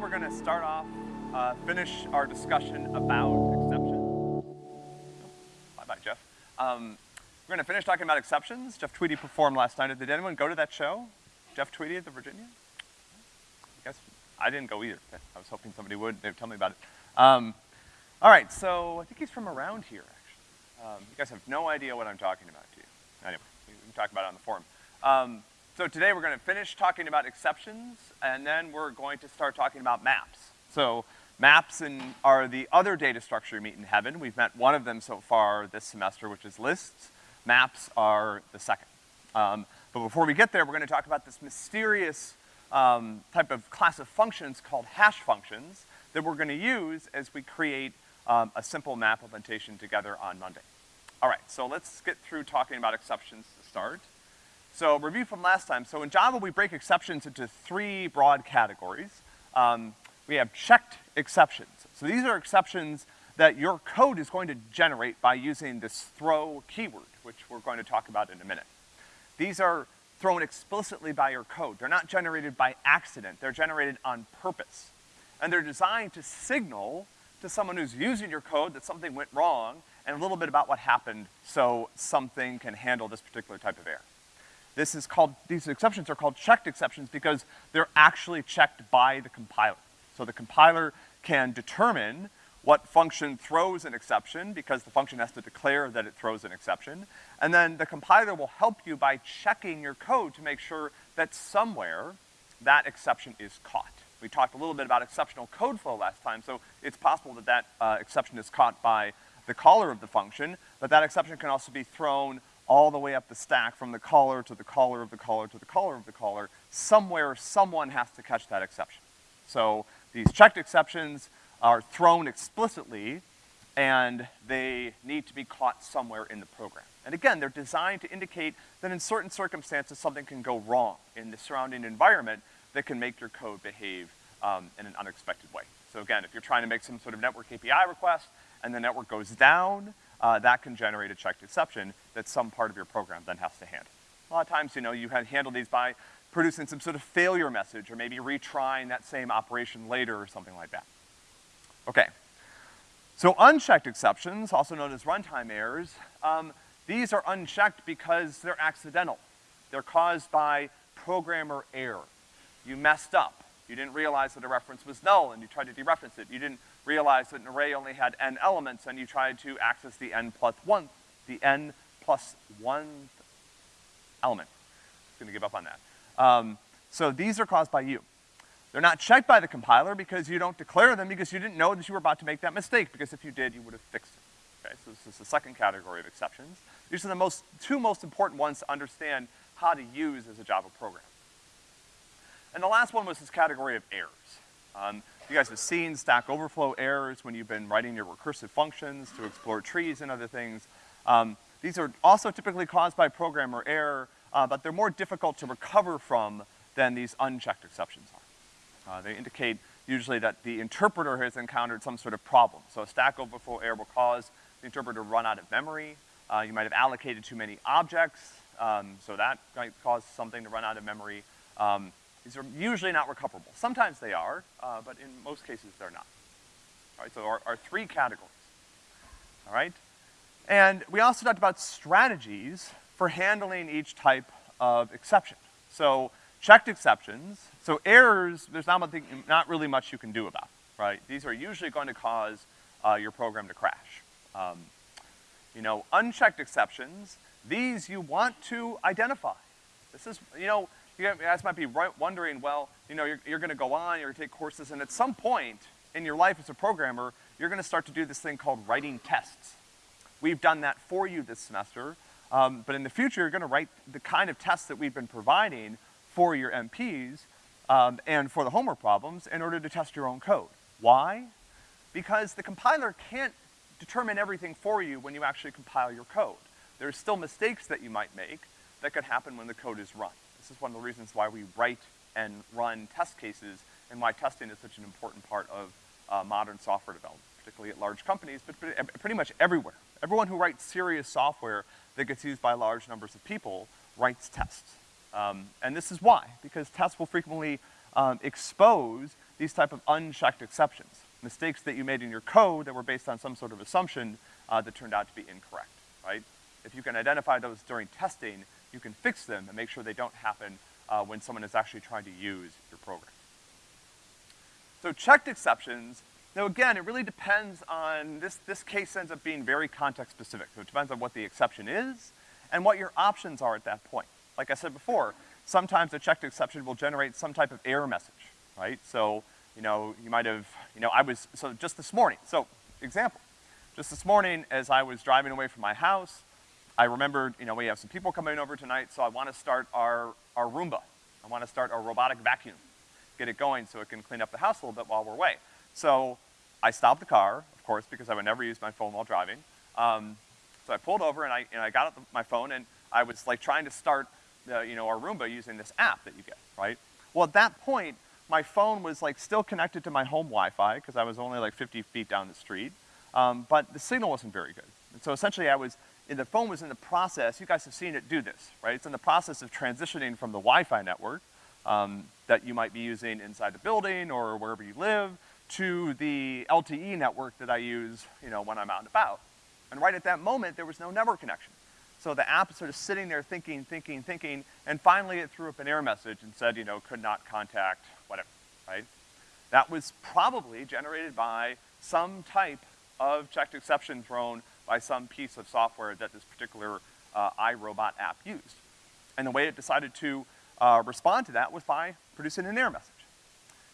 we're gonna start off, uh, finish our discussion about exceptions. Bye-bye, Jeff. Um, we're gonna finish talking about exceptions. Jeff Tweedy performed last night. Did anyone go to that show? Jeff Tweedy at the Virginia? I guess, I didn't go either. I was hoping somebody would, they'd tell me about it. Um, all right, so I think he's from around here, actually. Um, you guys have no idea what I'm talking about, do you? Anyway, we can talk about it on the forum. So today we're gonna finish talking about exceptions, and then we're going to start talking about maps. So maps in, are the other data structure you meet in heaven. We've met one of them so far this semester, which is lists. Maps are the second. Um, but before we get there, we're gonna talk about this mysterious um, type of class of functions called hash functions that we're gonna use as we create um, a simple map implementation together on Monday. All right, so let's get through talking about exceptions to start. So review from last time. So in Java, we break exceptions into three broad categories. Um, we have checked exceptions. So these are exceptions that your code is going to generate by using this throw keyword, which we're going to talk about in a minute. These are thrown explicitly by your code. They're not generated by accident. They're generated on purpose. And they're designed to signal to someone who's using your code that something went wrong and a little bit about what happened so something can handle this particular type of error. This is called, these exceptions are called checked exceptions because they're actually checked by the compiler. So the compiler can determine what function throws an exception because the function has to declare that it throws an exception. And then the compiler will help you by checking your code to make sure that somewhere that exception is caught. We talked a little bit about exceptional code flow last time, so it's possible that that uh, exception is caught by the caller of the function, but that exception can also be thrown all the way up the stack from the caller to the caller of the caller to the caller of the caller, somewhere someone has to catch that exception. So these checked exceptions are thrown explicitly and they need to be caught somewhere in the program. And again, they're designed to indicate that in certain circumstances something can go wrong in the surrounding environment that can make your code behave um, in an unexpected way. So again, if you're trying to make some sort of network API request and the network goes down, uh, that can generate a checked exception that some part of your program then has to handle. A lot of times, you know, you handle these by producing some sort of failure message or maybe retrying that same operation later or something like that. Okay. So unchecked exceptions, also known as runtime errors, um, these are unchecked because they're accidental. They're caused by programmer error. You messed up. You didn't realize that a reference was null and you tried to dereference it. You didn't realize that an array only had n elements and you tried to access the n plus one, the n plus one element. I'm gonna give up on that. Um, so these are caused by you. They're not checked by the compiler because you don't declare them because you didn't know that you were about to make that mistake, because if you did, you would have fixed it. Okay, so this is the second category of exceptions. These are the most, two most important ones to understand how to use as a Java program. And the last one was this category of errors. Um, you guys have seen Stack Overflow errors when you've been writing your recursive functions to explore trees and other things. Um, these are also typically caused by programmer error, uh, but they're more difficult to recover from than these unchecked exceptions are. Uh, they indicate usually that the interpreter has encountered some sort of problem. So a Stack Overflow error will cause the interpreter to run out of memory. Uh, you might have allocated too many objects, um, so that might cause something to run out of memory. Um, these are usually not recoverable. Sometimes they are, uh, but in most cases they're not. All right, so our, our three categories. All right? And we also talked about strategies for handling each type of exception. So checked exceptions, so errors, there's not, much, not really much you can do about, right? These are usually going to cause uh, your program to crash. Um, you know, unchecked exceptions, these you want to identify. This is, you know, you guys might be wondering, well, you know, you're, you're gonna go on, you're gonna take courses, and at some point in your life as a programmer, you're gonna start to do this thing called writing tests. We've done that for you this semester, um, but in the future, you're gonna write the kind of tests that we've been providing for your MPs um, and for the homework problems in order to test your own code. Why? Because the compiler can't determine everything for you when you actually compile your code. There are still mistakes that you might make that could happen when the code is run. This is one of the reasons why we write and run test cases and why testing is such an important part of uh, modern software development, particularly at large companies, but pretty much everywhere. Everyone who writes serious software that gets used by large numbers of people writes tests. Um, and this is why, because tests will frequently um, expose these type of unchecked exceptions, mistakes that you made in your code that were based on some sort of assumption uh, that turned out to be incorrect, right? If you can identify those during testing, you can fix them and make sure they don't happen uh, when someone is actually trying to use your program. So checked exceptions, now again, it really depends on, this, this case ends up being very context specific. So it depends on what the exception is and what your options are at that point. Like I said before, sometimes a checked exception will generate some type of error message, right? So, you know, you might have, you know, I was, so just this morning, so example, just this morning as I was driving away from my house, I remembered, you know, we have some people coming over tonight, so I wanna start our, our Roomba. I wanna start our robotic vacuum, get it going so it can clean up the house a little bit while we're away. So I stopped the car, of course, because I would never use my phone while driving. Um, so I pulled over and I, and I got out the, my phone and I was like trying to start, the, you know, our Roomba using this app that you get, right? Well, at that point, my phone was like still connected to my home Wi-Fi because I was only like 50 feet down the street, um, but the signal wasn't very good. And so essentially I was, the phone was in the process, you guys have seen it do this, right? It's in the process of transitioning from the Wi-Fi network um, that you might be using inside the building or wherever you live to the LTE network that I use, you know, when I'm out and about. And right at that moment, there was no network connection. So the app is sort of sitting there thinking, thinking, thinking, and finally it threw up an error message and said, you know, could not contact whatever, right? That was probably generated by some type of checked exception thrown by some piece of software that this particular uh, iRobot app used. And the way it decided to uh, respond to that was by producing an error message.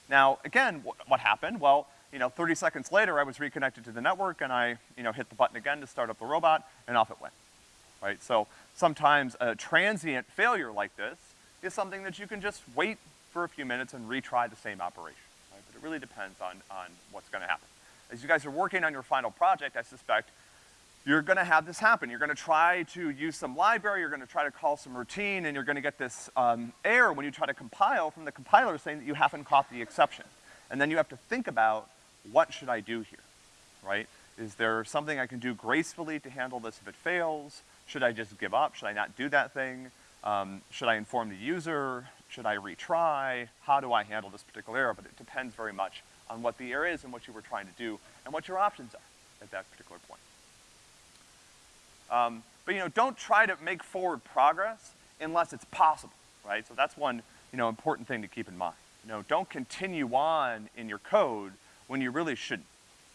Now, again, wh what happened? Well, you know, 30 seconds later, I was reconnected to the network and I, you know, hit the button again to start up the robot and off it went, right? So sometimes a transient failure like this is something that you can just wait for a few minutes and retry the same operation, right? But it really depends on, on what's gonna happen. As you guys are working on your final project, I suspect you're gonna have this happen. You're gonna try to use some library, you're gonna try to call some routine, and you're gonna get this um, error when you try to compile from the compiler saying that you haven't caught the exception. And then you have to think about, what should I do here, right? Is there something I can do gracefully to handle this if it fails? Should I just give up? Should I not do that thing? Um, should I inform the user? Should I retry? How do I handle this particular error? But it depends very much on what the error is and what you were trying to do and what your options are at that particular point. Um, but you know, don't try to make forward progress unless it's possible, right? So that's one, you know, important thing to keep in mind. You know, don't continue on in your code when you really shouldn't,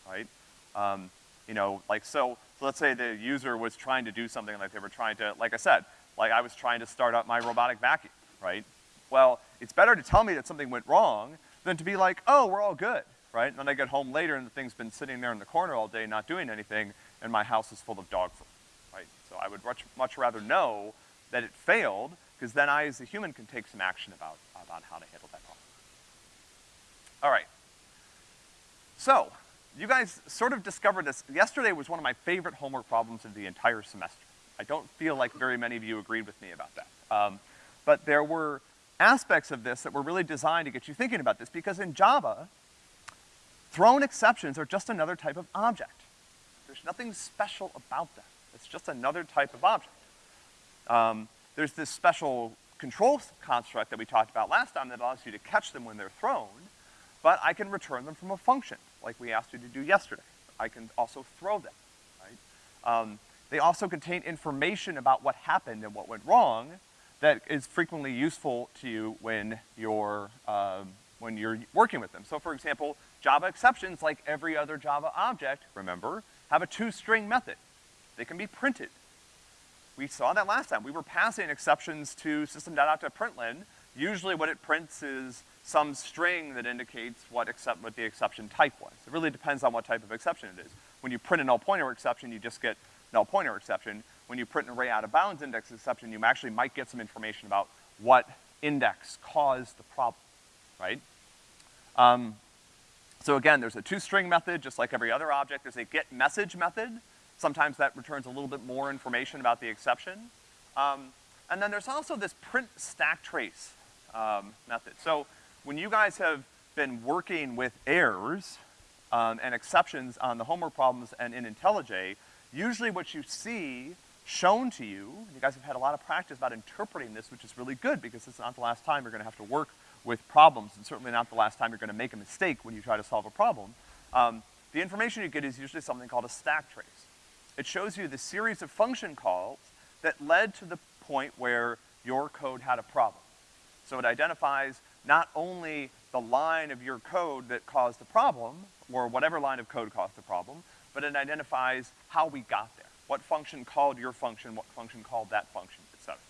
right? Um, you know, like so, so let's say the user was trying to do something like they were trying to, like I said, like I was trying to start up my robotic vacuum, right? Well, it's better to tell me that something went wrong than to be like, oh, we're all good, right? And then I get home later and the thing's been sitting there in the corner all day not doing anything and my house is full of dog food. So I would much, much rather know that it failed, because then I as a human can take some action about, about how to handle that problem. All right. So, you guys sort of discovered this. Yesterday was one of my favorite homework problems of the entire semester. I don't feel like very many of you agreed with me about that. Um, but there were aspects of this that were really designed to get you thinking about this, because in Java, thrown exceptions are just another type of object. There's nothing special about them. It's just another type of object. Um, there's this special control construct that we talked about last time that allows you to catch them when they're thrown, but I can return them from a function, like we asked you to do yesterday. I can also throw them, right? Um, they also contain information about what happened and what went wrong that is frequently useful to you when you're, um, when you're working with them. So for example, Java exceptions, like every other Java object, remember, have a toString method. They can be printed. We saw that last time. We were passing exceptions to system.out.println. Usually what it prints is some string that indicates what, accept, what the exception type was. It really depends on what type of exception it is. When you print a null pointer exception, you just get null pointer exception. When you print an array out of bounds index exception, you actually might get some information about what index caused the problem, right? Um, so again, there's a toString method, just like every other object. There's a get message method, Sometimes that returns a little bit more information about the exception. Um, and then there's also this print stack trace um, method. So when you guys have been working with errors um, and exceptions on the homework problems and in IntelliJ, usually what you see shown to you, you guys have had a lot of practice about interpreting this, which is really good because it's not the last time you're gonna have to work with problems, and certainly not the last time you're gonna make a mistake when you try to solve a problem, um, the information you get is usually something called a stack trace. It shows you the series of function calls that led to the point where your code had a problem. So it identifies not only the line of your code that caused the problem, or whatever line of code caused the problem, but it identifies how we got there. What function called your function, what function called that function, et cetera.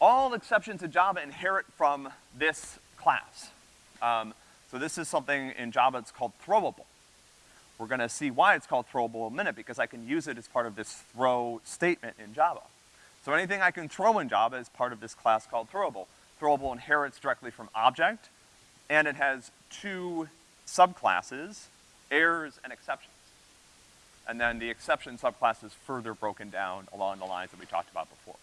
All exceptions in Java inherit from this class. Um, so this is something in Java that's called throwable. We're gonna see why it's called throwable a minute, because I can use it as part of this throw statement in Java. So anything I can throw in Java is part of this class called throwable. Throwable inherits directly from object, and it has two subclasses, errors and exceptions. And then the exception subclass is further broken down along the lines that we talked about before.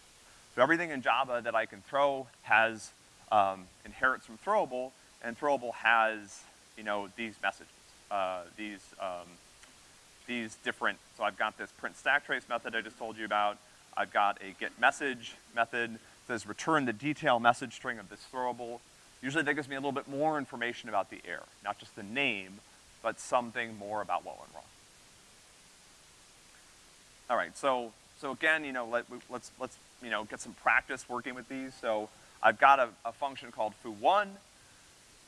So everything in Java that I can throw has, um, inherits from throwable, and throwable has, you know, these messages, uh, these, um, these different, so I've got this print stack trace method I just told you about, I've got a get message method, that says return the detail message string of this throwable. Usually that gives me a little bit more information about the error, not just the name, but something more about what went wrong. All right, so, so again, you know, let, let's, let's, you know, get some practice working with these. So I've got a, a function called foo1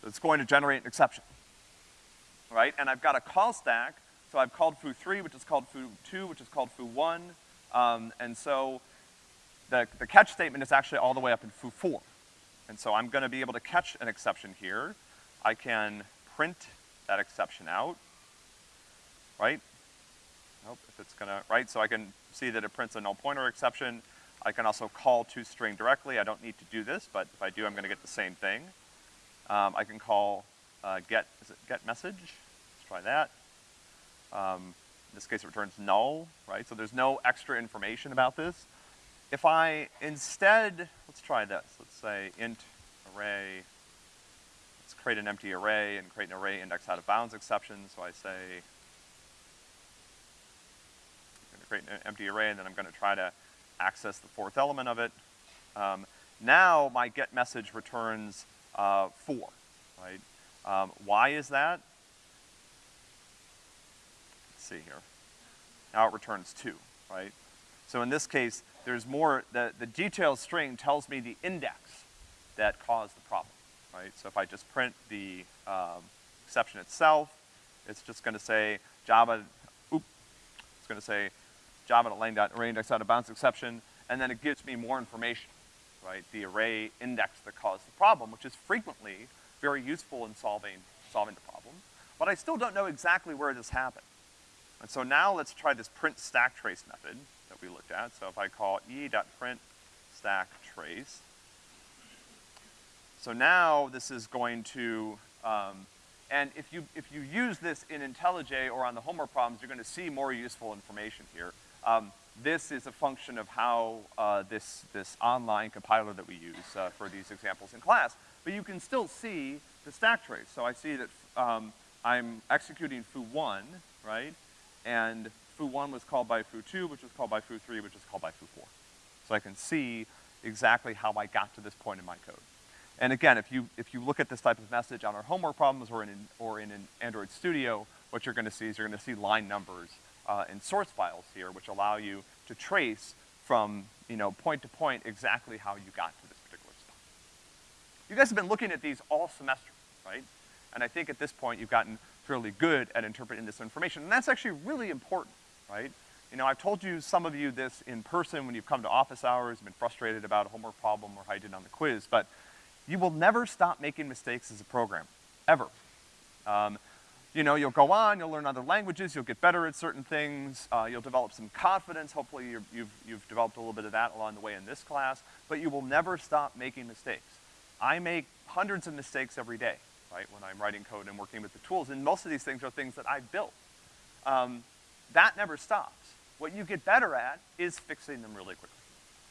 that's going to generate an exception, right? And I've got a call stack, so I've called foo3, which is called foo2, which is called foo1, um, and so the, the catch statement is actually all the way up in foo4. And so I'm gonna be able to catch an exception here. I can print that exception out, right? Nope, if it's gonna, right? So I can see that it prints a null pointer exception. I can also call toString directly. I don't need to do this, but if I do, I'm gonna get the same thing. Um, I can call uh, get, is it get message? Let's try that. Um, in this case, it returns null, right? So there's no extra information about this. If I instead, let's try this. Let's say int array let's create an empty array and create an array index out of bounds exception. So I say, I'm gonna create an empty array and then I'm gonna try to access the fourth element of it. Um, now my get message returns uh, four, right? Um, why is that? Let's see here. Now it returns two, right? So in this case, there's more, the, the detail string tells me the index that caused the problem right? So if I just print the um, exception itself, it's just gonna say Java, oop, it's gonna say Java array index out of bounds exception, and then it gives me more information, right? The array index that caused the problem, which is frequently very useful in solving, solving the problem. But I still don't know exactly where this happened. And so now let's try this print stack trace method that we looked at. So if I call e.print stack trace, so now this is going to, um, and if you, if you use this in IntelliJ or on the homework problems, you're gonna see more useful information here. Um, this is a function of how uh, this, this online compiler that we use uh, for these examples in class. But you can still see the stack trace. So I see that um, I'm executing foo1, right? And foo1 was called by foo2, which was called by foo3, which was called by foo4. So I can see exactly how I got to this point in my code. And again, if you, if you look at this type of message on our homework problems or in, or in an Android Studio, what you're gonna see is you're gonna see line numbers uh, in source files here, which allow you to trace from, you know, point to point exactly how you got to this. You guys have been looking at these all semester, right? And I think at this point you've gotten fairly good at interpreting this information, and that's actually really important, right? You know, I've told you, some of you this in person when you've come to office hours, been frustrated about a homework problem or how you did on the quiz, but you will never stop making mistakes as a programmer, ever. Um, you know, you'll go on, you'll learn other languages, you'll get better at certain things, uh, you'll develop some confidence, hopefully you have you've developed a little bit of that along the way in this class, but you will never stop making mistakes. I make hundreds of mistakes every day, right, when I'm writing code and working with the tools, and most of these things are things that I've built. Um, that never stops. What you get better at is fixing them really quickly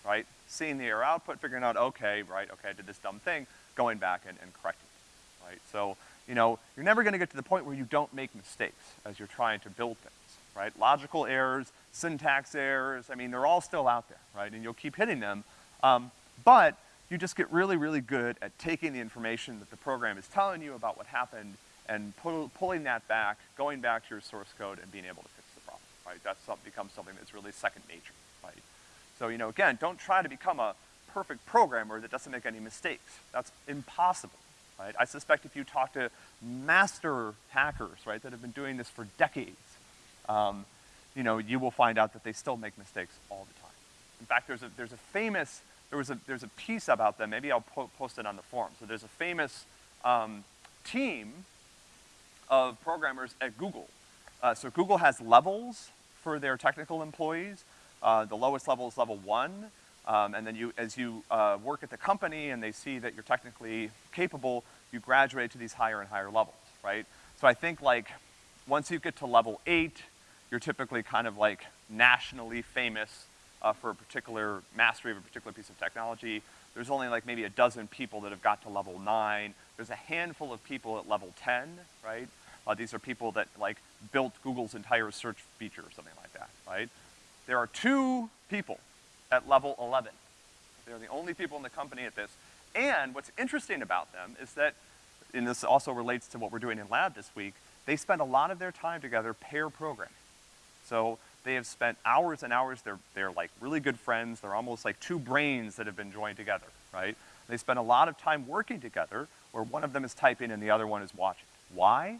right? Seeing the error output, figuring out, okay, right, okay, I did this dumb thing, going back and, and correcting it, right? So, you know, you're never gonna get to the point where you don't make mistakes as you're trying to build things, right? Logical errors, syntax errors, I mean, they're all still out there, right? And you'll keep hitting them. Um, but you just get really, really good at taking the information that the program is telling you about what happened and pull, pulling that back, going back to your source code and being able to fix the problem, right? Some, becomes something that's really second nature, right? So, you know, again, don't try to become a perfect programmer that doesn't make any mistakes. That's impossible, right? I suspect if you talk to master hackers, right, that have been doing this for decades, um, you know, you will find out that they still make mistakes all the time. In fact, there's a, there's a famous, there was a, there's a piece about them, maybe I'll po post it on the forum. So there's a famous um, team of programmers at Google. Uh, so Google has levels for their technical employees. Uh, the lowest level is level one, um, and then you, as you uh, work at the company and they see that you're technically capable, you graduate to these higher and higher levels, right? So I think like, once you get to level eight, you're typically kind of like nationally famous uh, for a particular mastery of a particular piece of technology. There's only like maybe a dozen people that have got to level nine. There's a handful of people at level 10, right? Uh, these are people that like built Google's entire search feature or something like that, right? There are two people at level 11. They're the only people in the company at this. And what's interesting about them is that, and this also relates to what we're doing in lab this week, they spend a lot of their time together pair programming. So they have spent hours and hours, they're, they're like really good friends, they're almost like two brains that have been joined together, right? They spend a lot of time working together where one of them is typing and the other one is watching. Why?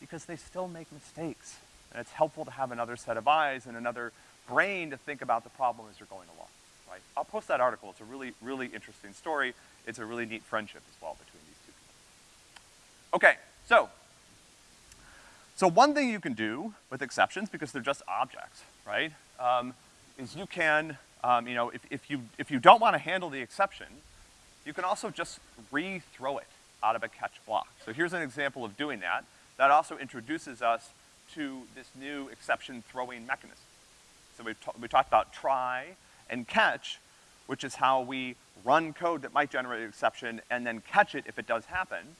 Because they still make mistakes. And it's helpful to have another set of eyes and another brain to think about the problem as you're going along, right? I'll post that article. It's a really, really interesting story. It's a really neat friendship as well between these two people. Okay, so so one thing you can do with exceptions, because they're just objects, right, um, is you can, um, you know, if, if, you, if you don't want to handle the exception, you can also just re-throw it out of a catch block. So here's an example of doing that. That also introduces us to this new exception throwing mechanism. So we, we talked about try and catch, which is how we run code that might generate an exception and then catch it if it does happen.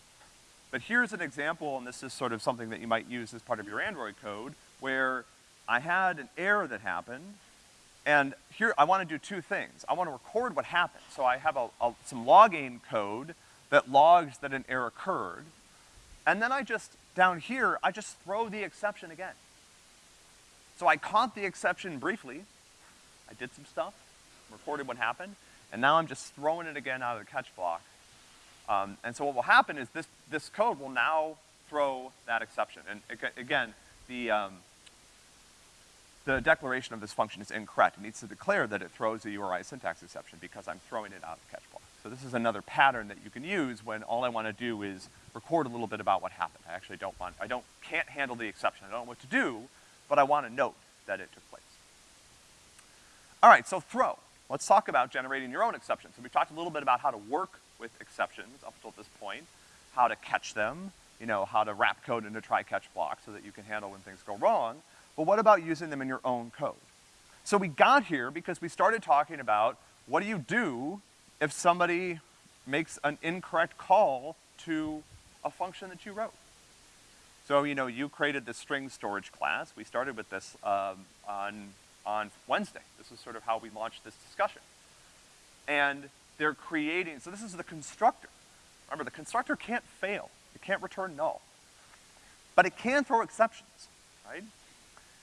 But here's an example, and this is sort of something that you might use as part of your Android code, where I had an error that happened, and here I wanna do two things. I wanna record what happened. So I have a, a, some logging code that logs that an error occurred, and then I just, down here, I just throw the exception again. So I caught the exception briefly, I did some stuff, recorded what happened, and now I'm just throwing it again out of the catch block, um, and so what will happen is this, this code will now throw that exception. And again, the, um, the declaration of this function is incorrect. It needs to declare that it throws a URI syntax exception because I'm throwing it out of the catch block. So this is another pattern that you can use when all I wanna do is record a little bit about what happened. I actually don't want, I don't, can't handle the exception. I don't know what to do, but I wanna note that it took place. All right, so throw. Let's talk about generating your own exceptions. So we talked a little bit about how to work with exceptions up until this point, how to catch them, you know, how to wrap code into try-catch blocks so that you can handle when things go wrong. But what about using them in your own code? So we got here because we started talking about what do you do if somebody makes an incorrect call to a function that you wrote. So, you know, you created the string storage class. We started with this um, on, on Wednesday. This is sort of how we launched this discussion. And they're creating, so this is the constructor. Remember, the constructor can't fail. It can't return null. But it can throw exceptions, right?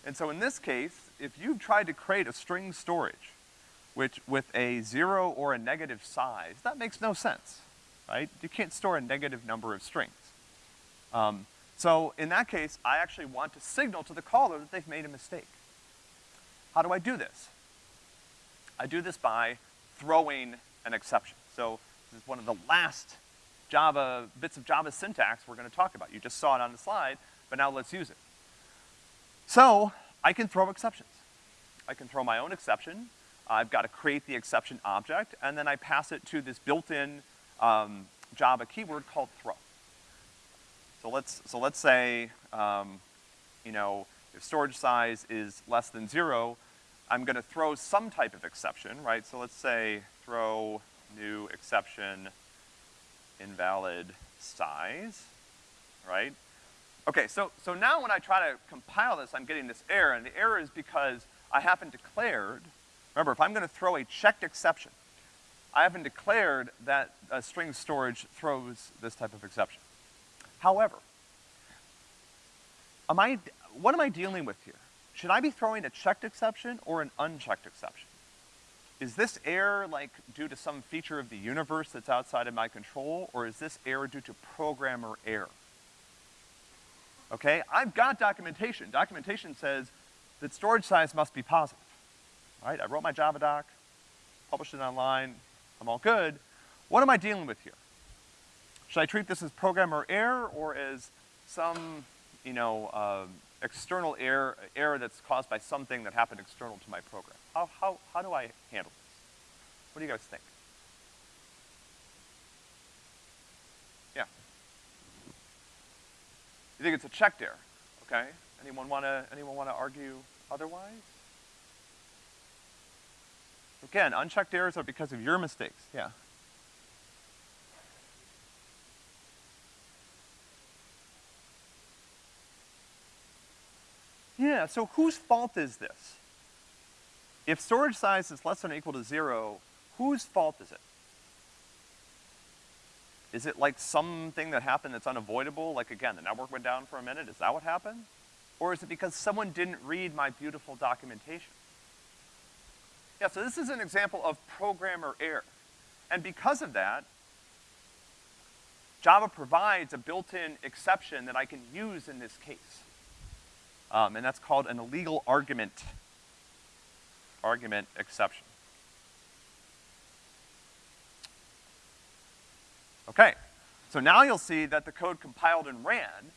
And so in this case, if you've tried to create a string storage, which with a zero or a negative size, that makes no sense, right? You can't store a negative number of strings. Um, so in that case, I actually want to signal to the caller that they've made a mistake. How do I do this? I do this by throwing an exception. So this is one of the last Java, bits of Java syntax we're gonna talk about. You just saw it on the slide, but now let's use it. So, I can throw exceptions. I can throw my own exception. I've got to create the exception object, and then I pass it to this built-in um, Java keyword called throw. So let's, so let's say, um, you know, if storage size is less than zero, I'm gonna throw some type of exception, right? So let's say throw new exception invalid size, right? Okay, so, so now when I try to compile this, I'm getting this error, and the error is because I haven't declared, remember, if I'm gonna throw a checked exception, I haven't declared that a string storage throws this type of exception. However, am I, what am I dealing with here? Should I be throwing a checked exception or an unchecked exception? Is this error like due to some feature of the universe that's outside of my control, or is this error due to programmer error? Okay, I've got documentation. Documentation says that storage size must be positive. All right, I wrote my Java doc, published it online, I'm all good. What am I dealing with here? Should I treat this as programmer error or as some, you know, uh, external error, error that's caused by something that happened external to my program? How, how, how do I handle this? What do you guys think? Yeah. You think it's a checked error, okay? Anyone wanna, anyone wanna argue otherwise? Again, unchecked errors are because of your mistakes, yeah. Yeah, so whose fault is this? If storage size is less than or equal to zero, whose fault is it? Is it like something that happened that's unavoidable? Like again, the network went down for a minute, is that what happened? Or is it because someone didn't read my beautiful documentation? Yeah, so this is an example of programmer error. And because of that, Java provides a built-in exception that I can use in this case. Um, and that's called an illegal argument, argument exception. Okay, so now you'll see that the code compiled and ran,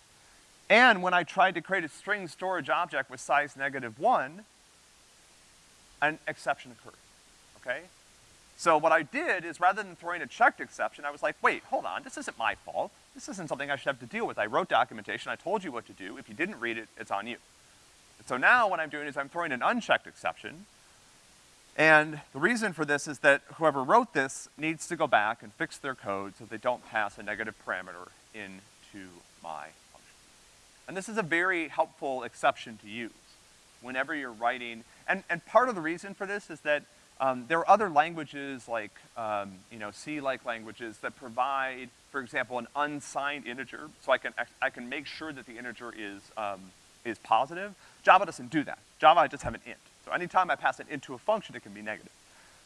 and when I tried to create a string storage object with size negative one, an exception occurred, okay? So what I did is rather than throwing a checked exception, I was like, wait, hold on, this isn't my fault. This isn't something I should have to deal with. I wrote documentation, I told you what to do. If you didn't read it, it's on you. So now what I'm doing is I'm throwing an unchecked exception, and the reason for this is that whoever wrote this needs to go back and fix their code so they don't pass a negative parameter into my function. And this is a very helpful exception to use whenever you're writing and, and part of the reason for this is that um, there are other languages like, um, you know, C-like languages that provide, for example, an unsigned integer, so I can, I can make sure that the integer is, um, is positive. Java doesn't do that. Java, I just have an int. So anytime I pass it into a function, it can be negative.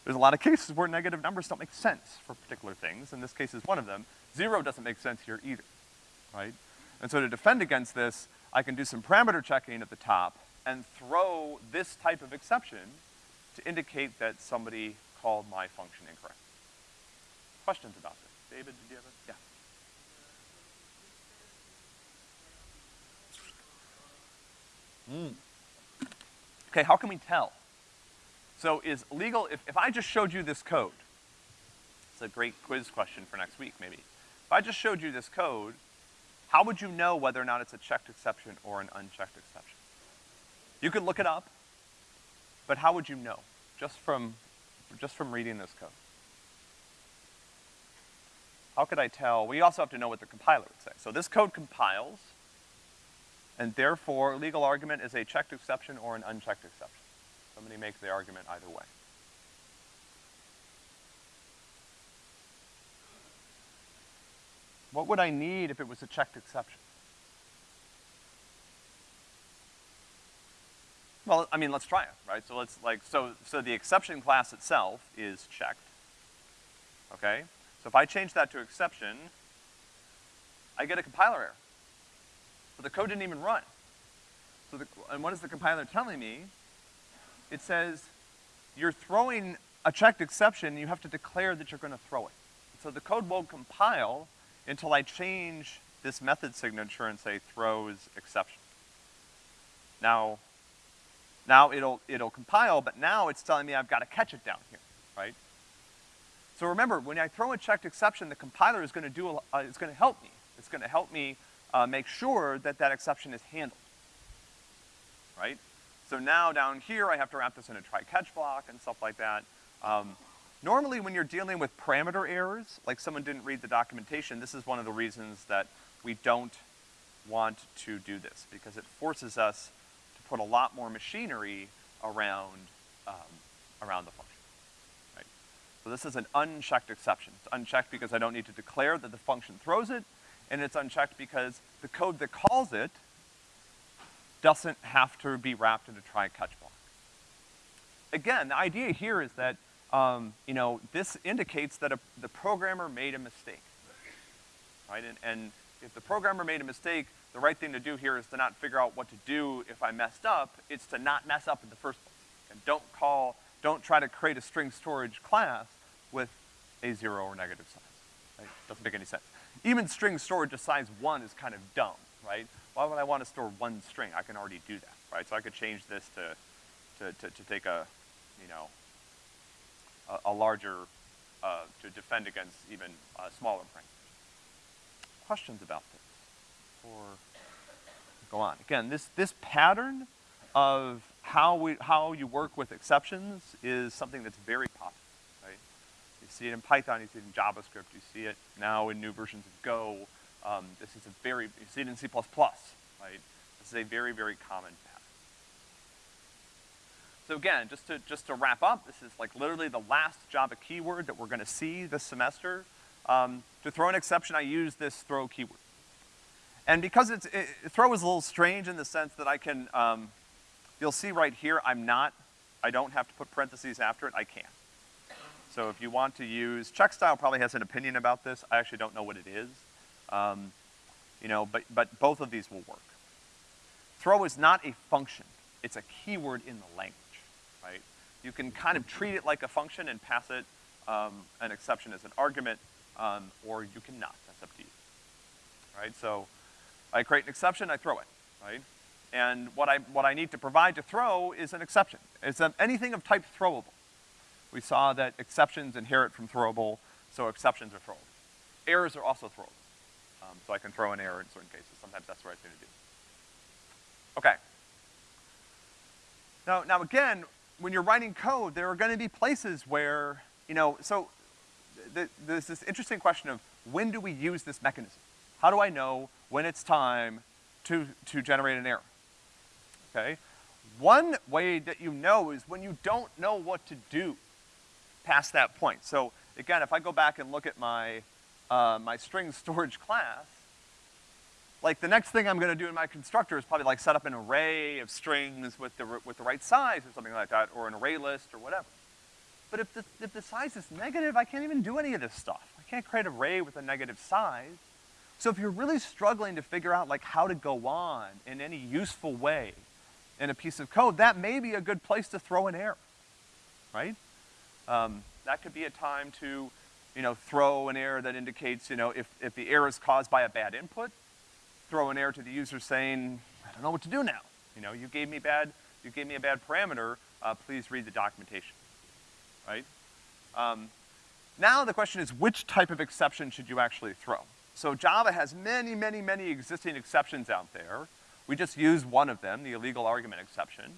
There's a lot of cases where negative numbers don't make sense for particular things, and this case is one of them. Zero doesn't make sense here either, right? And so to defend against this, I can do some parameter checking at the top, and throw this type of exception to indicate that somebody called my function incorrect. Questions about this? David, did you have a, yeah. Mm. Okay, how can we tell? So is legal, if, if I just showed you this code, it's a great quiz question for next week, maybe. If I just showed you this code, how would you know whether or not it's a checked exception or an unchecked exception? You could look it up, but how would you know? Just from, just from reading this code. How could I tell? We also have to know what the compiler would say. So this code compiles, and therefore legal argument is a checked exception or an unchecked exception. Somebody make the argument either way. What would I need if it was a checked exception? Well, I mean, let's try it, right? So let's like, so, so the exception class itself is checked, okay? So if I change that to exception, I get a compiler error. But the code didn't even run. So the, and what is the compiler telling me? It says, you're throwing a checked exception, you have to declare that you're gonna throw it. So the code won't compile until I change this method signature and say throws exception. Now, now it'll, it'll compile, but now it's telling me I've got to catch it down here, right? So remember, when I throw a checked exception, the compiler is gonna do, a, uh, it's gonna help me. It's gonna help me uh, make sure that that exception is handled, right? So now down here, I have to wrap this in a try-catch block and stuff like that. Um, normally when you're dealing with parameter errors, like someone didn't read the documentation, this is one of the reasons that we don't want to do this, because it forces us to put a lot more machinery around, um, around the function, right? So this is an unchecked exception. It's unchecked because I don't need to declare that the function throws it, and it's unchecked because the code that calls it doesn't have to be wrapped in a try-catch block. Again, the idea here is that, um, you know, this indicates that a, the programmer made a mistake, right? And, and if the programmer made a mistake, the right thing to do here is to not figure out what to do if I messed up, it's to not mess up in the first place. And don't call, don't try to create a string storage class with a zero or negative size, right? Doesn't make any sense. Even string storage of size one is kind of dumb, right? Why would I want to store one string? I can already do that, right? So I could change this to, to, to, to take a, you know, a, a larger, uh, to defend against even smaller parameters. Questions about this? Or go on. Again, this, this pattern of how we, how you work with exceptions is something that's very popular, see it in Python, you see it in JavaScript, you see it now in new versions of Go, um, this is a very, you see it in C++, right? This is a very, very common pattern. So again, just to, just to wrap up, this is like literally the last Java keyword that we're gonna see this semester. Um, to throw an exception, I use this throw keyword. And because it's, it, throw is a little strange in the sense that I can, um, you'll see right here, I'm not, I don't have to put parentheses after it, I can. So if you want to use, Checkstyle probably has an opinion about this, I actually don't know what it is. Um, you know, but, but both of these will work. Throw is not a function, it's a keyword in the language, right? You can kind of treat it like a function and pass it um, an exception as an argument, um, or you cannot, that's up to you. Right, so I create an exception, I throw it, right? And what I, what I need to provide to throw is an exception. It's anything of type throwable. We saw that exceptions inherit from throwable, so exceptions are throwable. Errors are also throwable. Um, so I can throw an error in certain cases. Sometimes that's right thing to do. Okay. Now, now again, when you're writing code, there are gonna be places where, you know, so th there's this interesting question of when do we use this mechanism? How do I know when it's time to, to generate an error? Okay? One way that you know is when you don't know what to do past that point. So again, if I go back and look at my uh, my string storage class, like the next thing I'm gonna do in my constructor is probably like set up an array of strings with the, with the right size or something like that, or an array list or whatever. But if the, if the size is negative, I can't even do any of this stuff. I can't create an array with a negative size. So if you're really struggling to figure out like how to go on in any useful way in a piece of code, that may be a good place to throw an error, right? Um, that could be a time to you know, throw an error that indicates, you know, if, if the error is caused by a bad input, throw an error to the user saying, I don't know what to do now. You know, you gave me bad, you gave me a bad parameter, uh, please read the documentation, right? Um, now the question is, which type of exception should you actually throw? So Java has many, many, many existing exceptions out there. We just use one of them, the illegal argument exception.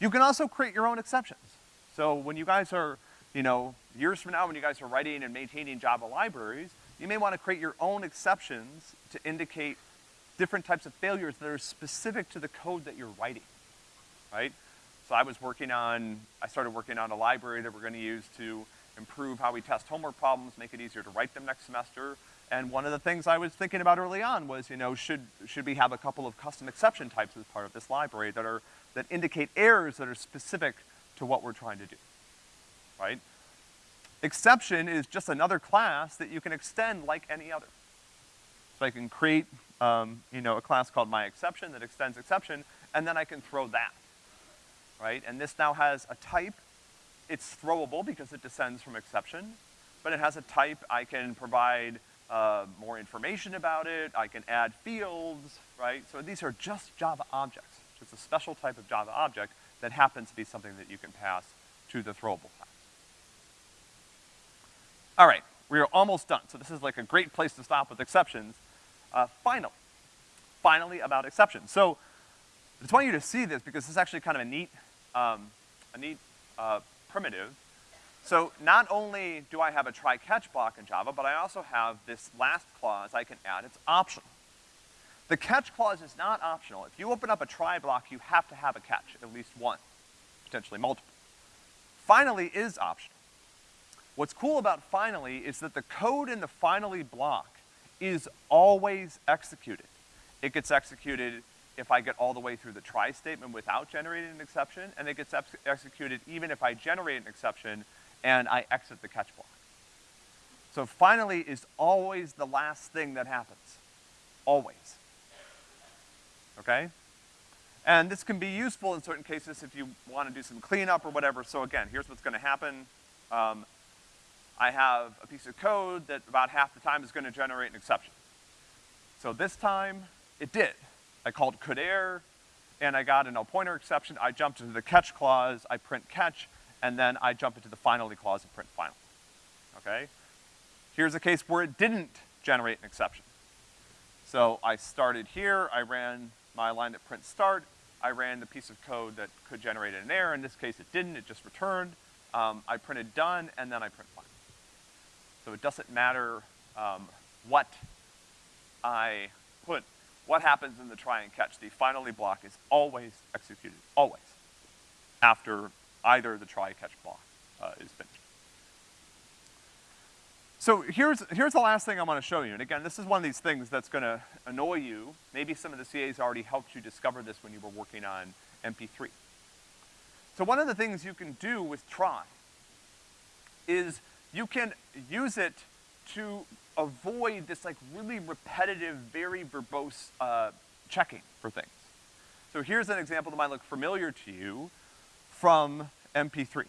You can also create your own exceptions. So when you guys are you know, years from now when you guys are writing and maintaining Java libraries, you may want to create your own exceptions to indicate different types of failures that are specific to the code that you're writing, right? So I was working on, I started working on a library that we're gonna use to improve how we test homework problems, make it easier to write them next semester. And one of the things I was thinking about early on was, you know, should, should we have a couple of custom exception types as part of this library that are, that indicate errors that are specific to what we're trying to do right? Exception is just another class that you can extend like any other. So I can create, um, you know, a class called myException that extends exception, and then I can throw that, right? And this now has a type. It's throwable because it descends from exception, but it has a type. I can provide uh, more information about it. I can add fields, right? So these are just Java objects. It's a special type of Java object that happens to be something that you can pass to the throwable class. All right, we are almost done. So this is like a great place to stop with exceptions. Uh, finally, finally about exceptions. So I just want you to see this because this is actually kind of a neat, um, a neat uh, primitive. So not only do I have a try-catch block in Java, but I also have this last clause I can add. It's optional. The catch clause is not optional. If you open up a try block, you have to have a catch, at least one, potentially multiple. Finally is optional. What's cool about finally is that the code in the finally block is always executed. It gets executed if I get all the way through the try statement without generating an exception, and it gets ex executed even if I generate an exception and I exit the catch block. So finally is always the last thing that happens. Always. Okay? And this can be useful in certain cases if you want to do some cleanup or whatever. So again, here's what's gonna happen. Um, I have a piece of code that about half the time is gonna generate an exception. So this time, it did. I called could error, and I got a null pointer exception. I jumped into the catch clause, I print catch, and then I jump into the finally clause and print final. Okay? Here's a case where it didn't generate an exception. So I started here, I ran my line that print start, I ran the piece of code that could generate an error. In this case, it didn't, it just returned. Um, I printed done, and then I print final. So it doesn't matter um, what I put, what happens in the try and catch. The finally block is always executed, always, after either the try catch block uh, is finished. So here's, here's the last thing I wanna show you. And again, this is one of these things that's gonna annoy you. Maybe some of the CAs already helped you discover this when you were working on MP3. So one of the things you can do with try is you can use it to avoid this like really repetitive, very verbose, uh, checking for things. So here's an example that might look familiar to you from MP3.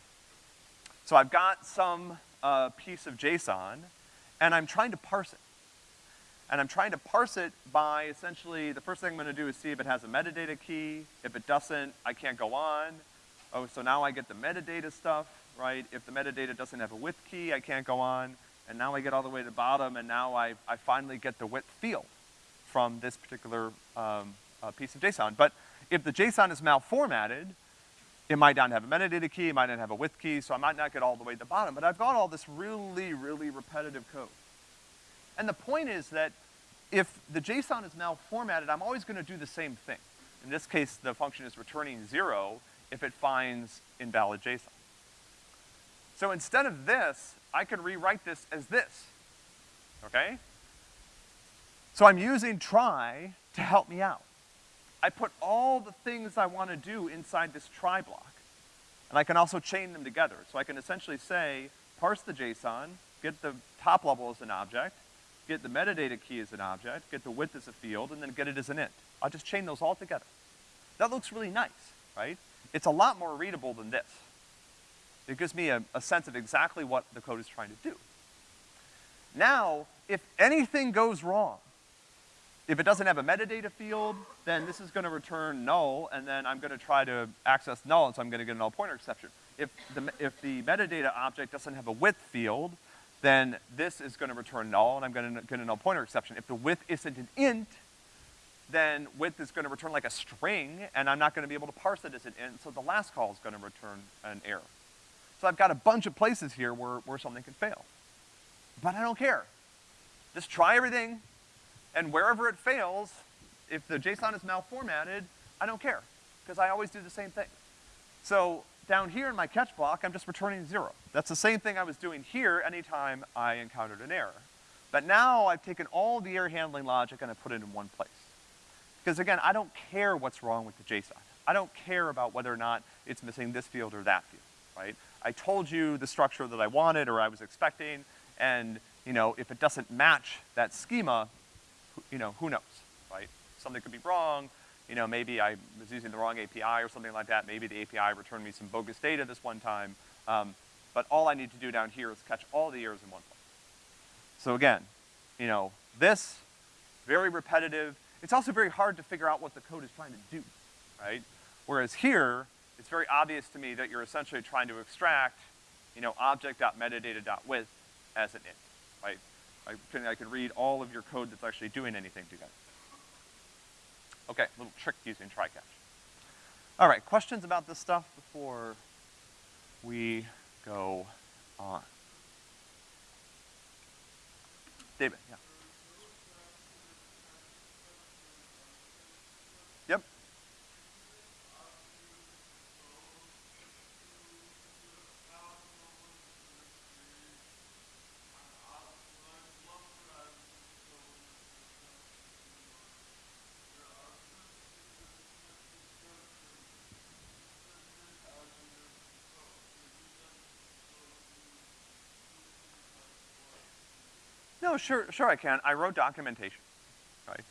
So I've got some uh, piece of JSON, and I'm trying to parse it. And I'm trying to parse it by essentially, the first thing I'm gonna do is see if it has a metadata key. If it doesn't, I can't go on. Oh, so now I get the metadata stuff, right? If the metadata doesn't have a width key, I can't go on. And now I get all the way to the bottom, and now I, I finally get the width field from this particular um, uh, piece of JSON. But if the JSON is malformatted, it might not have a metadata key, it might not have a width key, so I might not get all the way to the bottom, but I've got all this really, really repetitive code. And the point is that if the JSON is malformatted, I'm always gonna do the same thing. In this case, the function is returning zero if it finds invalid JSON. So instead of this, I could rewrite this as this, okay? So I'm using try to help me out. I put all the things I want to do inside this try block. And I can also chain them together. So I can essentially say, parse the JSON, get the top level as an object, get the metadata key as an object, get the width as a field, and then get it as an int. I'll just chain those all together. That looks really nice, right? It's a lot more readable than this. It gives me a, a sense of exactly what the code is trying to do. Now, if anything goes wrong, if it doesn't have a metadata field, then this is gonna return null, and then I'm gonna try to access null, and so I'm gonna get a null pointer exception. If the, if the metadata object doesn't have a width field, then this is gonna return null, and I'm gonna get a null pointer exception. If the width isn't an int, then width is gonna return like a string, and I'm not gonna be able to parse it as an int, so the last call is gonna return an error. So I've got a bunch of places here where, where something could fail. But I don't care. Just try everything, and wherever it fails, if the JSON is malformatted, I don't care, because I always do the same thing. So down here in my catch block, I'm just returning zero. That's the same thing I was doing here anytime I encountered an error. But now I've taken all the error handling logic and I put it in one place. Because again, I don't care what's wrong with the JSON. I don't care about whether or not it's missing this field or that field, right? I told you the structure that I wanted or I was expecting, and, you know, if it doesn't match that schema, you know, who knows, right? Something could be wrong, you know, maybe I was using the wrong API or something like that. Maybe the API returned me some bogus data this one time. Um, but all I need to do down here is catch all the errors in one place. So again, you know, this, very repetitive. It's also very hard to figure out what the code is trying to do, right? Whereas here, it's very obvious to me that you're essentially trying to extract, you know, object.metadata.width as an int, right? I can, I can read all of your code that's actually doing anything together. Okay, little trick using try catch. All right, questions about this stuff before we go on? David, yeah. No, sure, sure I can. I wrote documentation, right,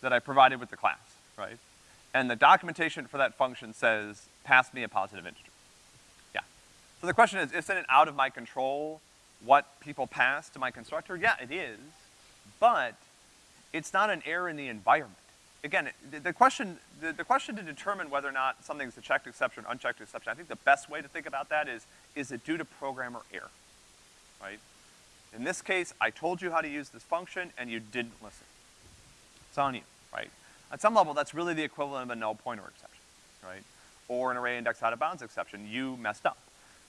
that I provided with the class, right? And the documentation for that function says, pass me a positive integer. Yeah. So the question is, isn't it out of my control what people pass to my constructor? Yeah, it is, but it's not an error in the environment. Again, the, the question, the, the question to determine whether or not something's a checked exception or unchecked exception, I think the best way to think about that is, is it due to programmer error, right? In this case, I told you how to use this function and you didn't listen. It's on you, right? At some level, that's really the equivalent of a null pointer exception, right? Or an array index out of bounds exception. You messed up.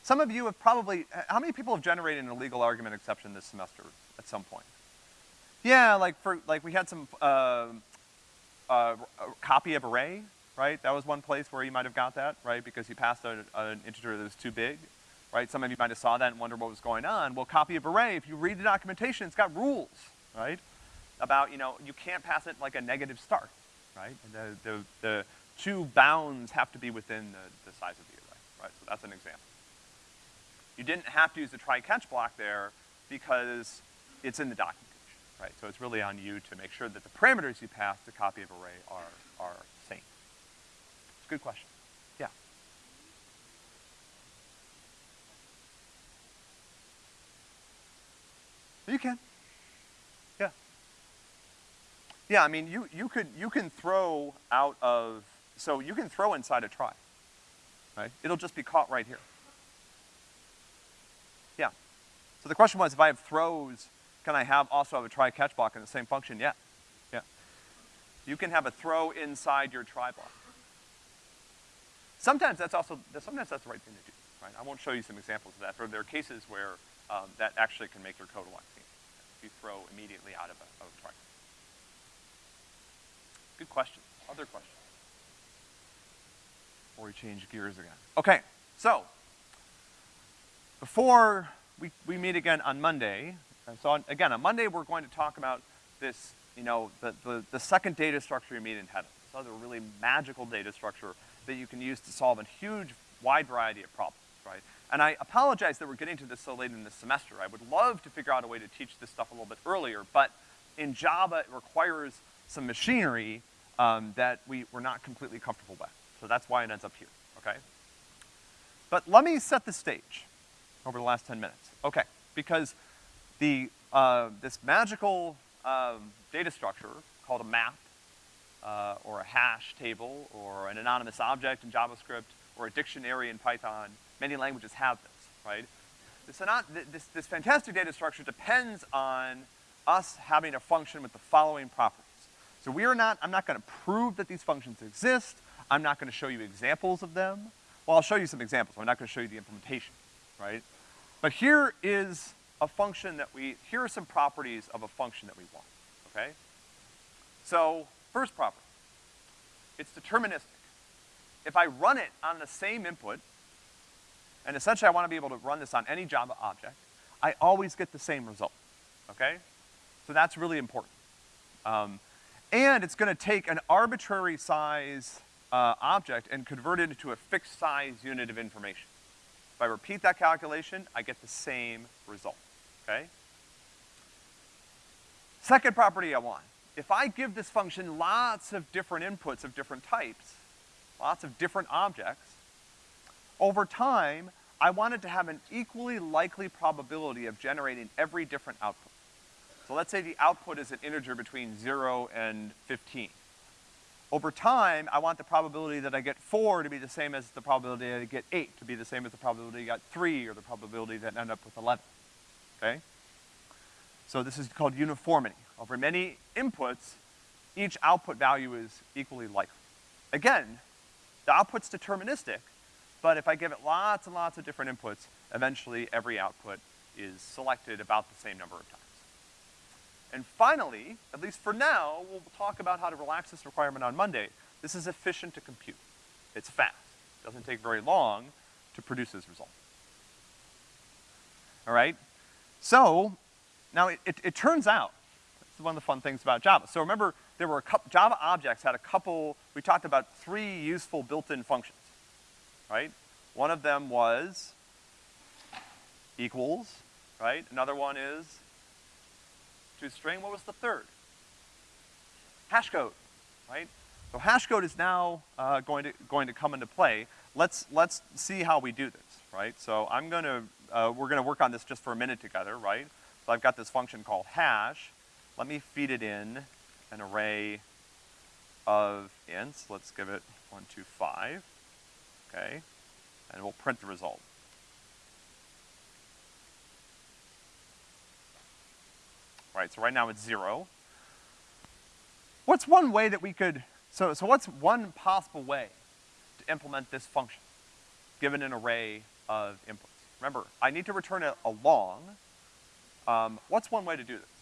Some of you have probably, how many people have generated an illegal argument exception this semester at some point? Yeah, like for, like we had some, uh, uh, copy of array, right? That was one place where you might have got that, right? Because you passed a, an integer that was too big, right? Some of you might have saw that and wonder what was going on. Well, copy of array, if you read the documentation, it's got rules, right? About, you know, you can't pass it like a negative start, right? And the, the, the two bounds have to be within the, the size of the array, right? So that's an example. You didn't have to use the try-catch block there because it's in the documentation, right? So it's really on you to make sure that the parameters you pass to copy of array are, are same. It's a good question. Yeah. You can. Yeah. Yeah, I mean, you, you could, you can throw out of, so you can throw inside a try, right? It'll just be caught right here. Yeah. So the question was, if I have throws, can I have, also have a try catch block in the same function? Yeah. Yeah. You can have a throw inside your try block. Sometimes that's also, sometimes that's the right thing to do, right? I won't show you some examples of that, but there are cases where um, that actually can make your code a lot cleaner. If you throw immediately out of a, of a try. Good question. Other questions? Before we change gears again. Okay, so, before we, we meet again on Monday, and so on, again, on Monday we're going to talk about this, you know, the, the, the second data structure you meet in Hedda. This other really magical data structure that you can use to solve a huge, wide variety of problems, right? And I apologize that we're getting to this so late in the semester. I would love to figure out a way to teach this stuff a little bit earlier, but in Java, it requires some machinery um, that we, we're not completely comfortable with. So that's why it ends up here, okay? But let me set the stage over the last 10 minutes. Okay, because the, uh, this magical um, data structure called a map, uh, or a hash table, or an anonymous object in JavaScript, or a dictionary in Python, many languages have this, right? This, this, this fantastic data structure depends on us having a function with the following properties. So we are not, I'm not gonna prove that these functions exist, I'm not gonna show you examples of them. Well, I'll show you some examples, I'm not gonna show you the implementation, right? But here is a function that we, here are some properties of a function that we want, okay? So, first property, it's deterministic. If I run it on the same input, and essentially I wanna be able to run this on any Java object, I always get the same result, okay? So that's really important. Um, and it's gonna take an arbitrary size uh, object and convert it into a fixed size unit of information. If I repeat that calculation, I get the same result, okay? Second property I want. If I give this function lots of different inputs of different types, lots of different objects, over time, I want it to have an equally likely probability of generating every different output. So let's say the output is an integer between zero and 15. Over time, I want the probability that I get four to be the same as the probability that I get eight, to be the same as the probability I got three, or the probability that I end up with 11, okay? So this is called uniformity. Over many inputs, each output value is equally likely. Again, the output's deterministic, but if I give it lots and lots of different inputs, eventually every output is selected about the same number of times. And finally, at least for now, we'll talk about how to relax this requirement on Monday. This is efficient to compute. It's fast. It doesn't take very long to produce this result. All right? So, now it, it, it turns out, this is one of the fun things about Java. So remember, there were a couple, Java objects had a couple, we talked about three useful built-in functions, right? One of them was equals, right? Another one is to a string. What was the third? Hash code, right? So hash code is now, uh, going to, going to come into play. Let's, let's see how we do this, right? So I'm gonna, uh, we're gonna work on this just for a minute together, right? So I've got this function called hash. Let me feed it in an array of ints. Let's give it one, two, five, okay? And we'll print the result. Right, so right now it's zero. What's one way that we could, so, so what's one possible way to implement this function, given an array of inputs? Remember, I need to return a, a long. Um, what's one way to do this?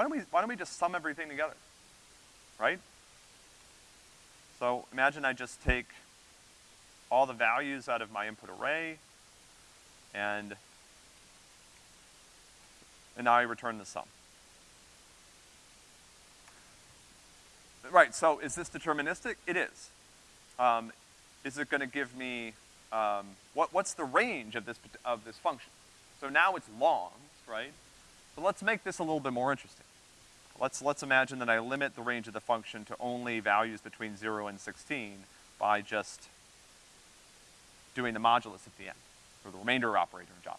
Why don't we, why don't we just sum everything together? Right? So imagine I just take all the values out of my input array, and, and now I return the sum. Right, so is this deterministic? It is. Um, is it gonna give me, um, what, what's the range of this, of this function? So now it's longs, right? So let's make this a little bit more interesting. Let's, let's imagine that I limit the range of the function to only values between zero and sixteen by just doing the modulus at the end, or the remainder operator in Java?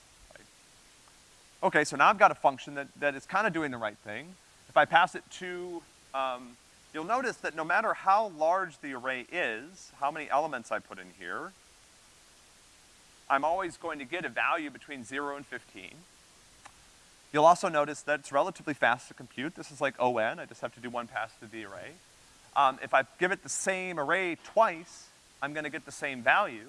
Okay, so now I've got a function that, that is kind of doing the right thing. If I pass it to, um, you'll notice that no matter how large the array is, how many elements I put in here, I'm always going to get a value between zero and fifteen. You'll also notice that it's relatively fast to compute. This is like O(n), I just have to do one pass through the array. Um, if I give it the same array twice, I'm gonna get the same value.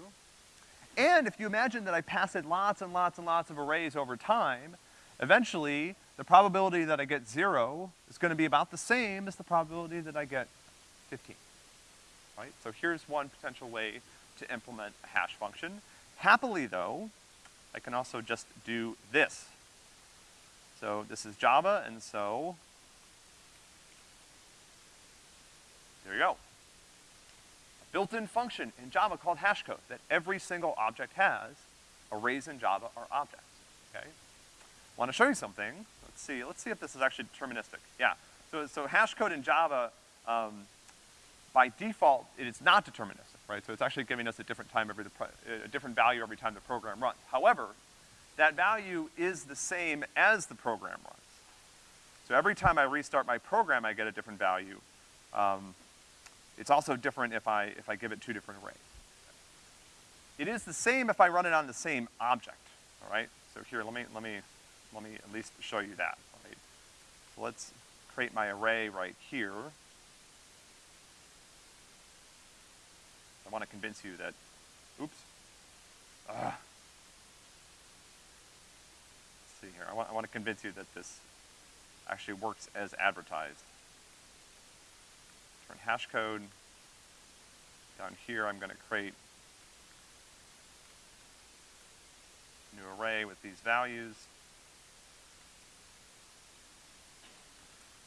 And if you imagine that I pass it lots and lots and lots of arrays over time, eventually, the probability that I get zero is gonna be about the same as the probability that I get fifteen, right? So here's one potential way to implement a hash function. Happily though, I can also just do this. So this is Java, and so there you go. A built-in function in Java called hashcode that every single object has. Arrays in Java are objects, okay? Want to show you something. Let's see, let's see if this is actually deterministic. Yeah, so, so hashcode in Java, um, by default, it is not deterministic, right? So it's actually giving us a different time every, a different value every time the program runs. However, that value is the same as the program runs. So every time I restart my program, I get a different value. Um, it's also different if I, if I give it two different arrays. It is the same if I run it on the same object, all right? So here, let me, let me, let me at least show you that, right? So let's create my array right here. I wanna convince you that, oops. Uh, see here. I want, I want to convince you that this actually works as advertised. Turn hash code. Down here, I'm gonna create a new array with these values.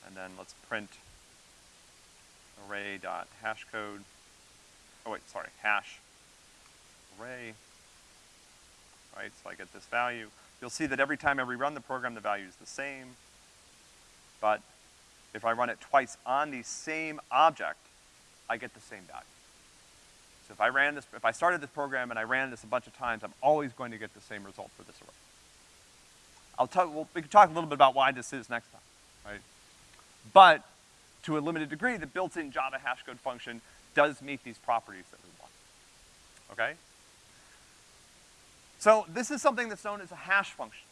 And then let's print array dot hash code. Oh wait, sorry, hash array. Right, so I get this value. You'll see that every time I rerun the program, the value is the same. But if I run it twice on the same object, I get the same value. So if I ran this, if I started this program and I ran this a bunch of times, I'm always going to get the same result for this array. I'll talk, well, we can talk a little bit about why this is next time, right? But to a limited degree, the built-in Java hashcode function does meet these properties that we want, okay? So this is something that's known as a hash function.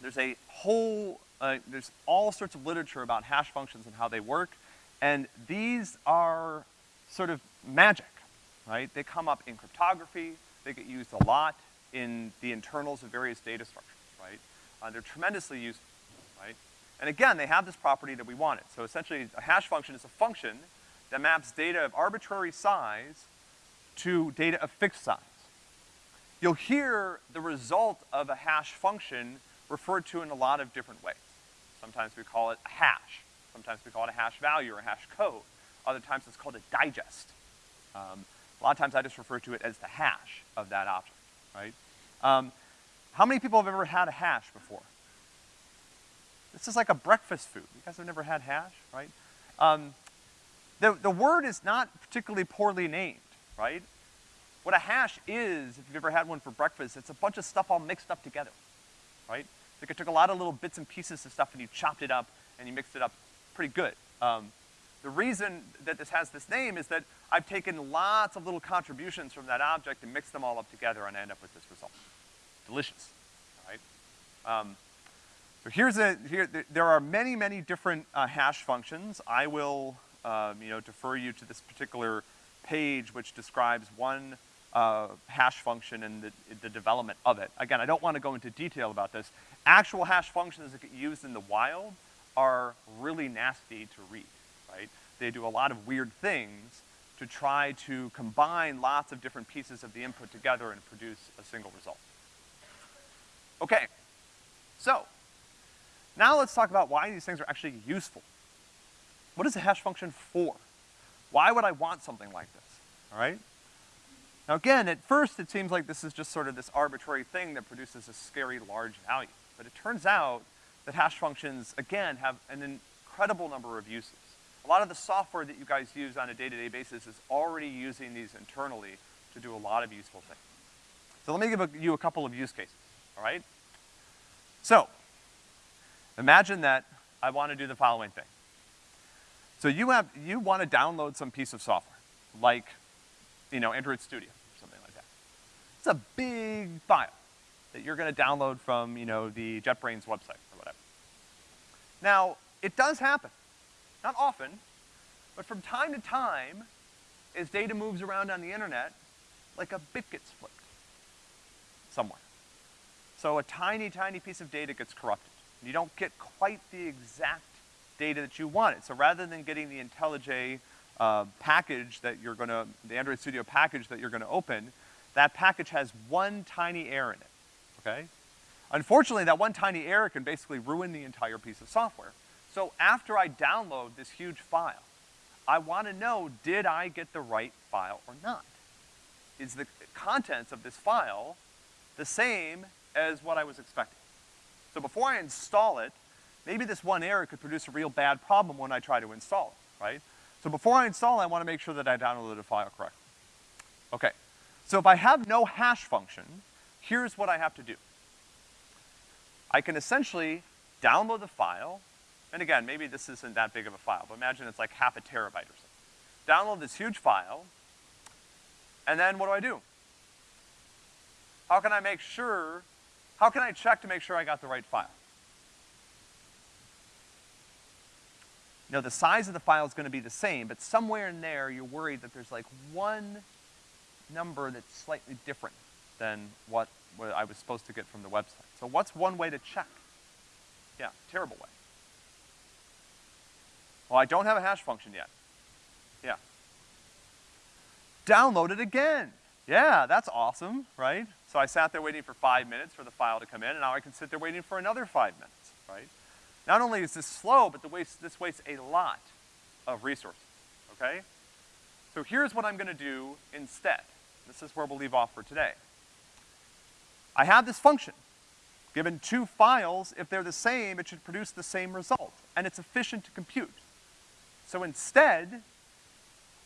There's a whole, uh, there's all sorts of literature about hash functions and how they work, and these are sort of magic, right? They come up in cryptography, they get used a lot in the internals of various data structures, right? Uh, they're tremendously useful, right? And again, they have this property that we wanted. So essentially, a hash function is a function that maps data of arbitrary size to data of fixed size you'll hear the result of a hash function referred to in a lot of different ways. Sometimes we call it a hash. Sometimes we call it a hash value or a hash code. Other times it's called a digest. Um, a lot of times I just refer to it as the hash of that object, right? Um, how many people have ever had a hash before? This is like a breakfast food. You guys have never had hash, right? Um, the, the word is not particularly poorly named, right? What a hash is, if you've ever had one for breakfast, it's a bunch of stuff all mixed up together, right? Like it took a lot of little bits and pieces of stuff and you chopped it up and you mixed it up pretty good. Um, the reason that this has this name is that I've taken lots of little contributions from that object and mixed them all up together and I end up with this result. Delicious, right? Um, so here's a, here, there are many, many different uh, hash functions. I will, um, you know, defer you to this particular page which describes one uh, hash function and the, the development of it. Again, I don't want to go into detail about this. Actual hash functions that get used in the wild are really nasty to read, right? They do a lot of weird things to try to combine lots of different pieces of the input together and produce a single result. Okay, so now let's talk about why these things are actually useful. What is a hash function for? Why would I want something like this, all right? Now again, at first it seems like this is just sort of this arbitrary thing that produces a scary large value. But it turns out that hash functions, again, have an incredible number of uses. A lot of the software that you guys use on a day-to-day -day basis is already using these internally to do a lot of useful things. So let me give you a couple of use cases, all right? So, Imagine that I want to do the following thing. So you have, you want to download some piece of software, like, you know, Android Studio or something like that. It's a big file that you're gonna download from, you know, the JetBrains website or whatever. Now, it does happen. Not often, but from time to time, as data moves around on the internet, like a bit gets flipped somewhere. So a tiny, tiny piece of data gets corrupted. and You don't get quite the exact data that you wanted. So rather than getting the IntelliJ uh, package that you're gonna, the Android Studio package that you're gonna open, that package has one tiny error in it, okay? Unfortunately, that one tiny error can basically ruin the entire piece of software. So after I download this huge file, I wanna know, did I get the right file or not? Is the contents of this file the same as what I was expecting? So before I install it, maybe this one error could produce a real bad problem when I try to install it, right? So before I install I wanna make sure that I downloaded the file correctly. Okay, so if I have no hash function, here's what I have to do. I can essentially download the file, and again, maybe this isn't that big of a file, but imagine it's like half a terabyte or something. Download this huge file, and then what do I do? How can I make sure how can I check to make sure I got the right file? Now the size of the file is gonna be the same, but somewhere in there you're worried that there's like one number that's slightly different than what, what I was supposed to get from the website. So what's one way to check? Yeah, terrible way. Well, I don't have a hash function yet. Yeah. Download it again. Yeah, that's awesome, right? So I sat there waiting for five minutes for the file to come in, and now I can sit there waiting for another five minutes, right? Not only is this slow, but the waste, this wastes a lot of resources, okay? So here's what I'm gonna do instead. This is where we'll leave off for today. I have this function. Given two files, if they're the same, it should produce the same result, and it's efficient to compute. So instead,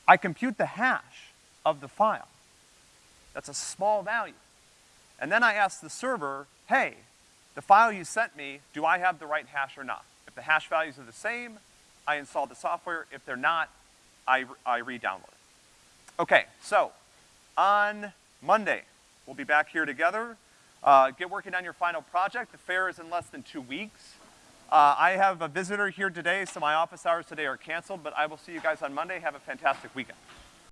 I compute the hash of the file. That's a small value. And then I ask the server, hey, the file you sent me, do I have the right hash or not? If the hash values are the same, I install the software. If they're not, I, I re-download it. Okay, so on Monday, we'll be back here together. Uh, get working on your final project. The fair is in less than two weeks. Uh, I have a visitor here today, so my office hours today are canceled, but I will see you guys on Monday. Have a fantastic weekend.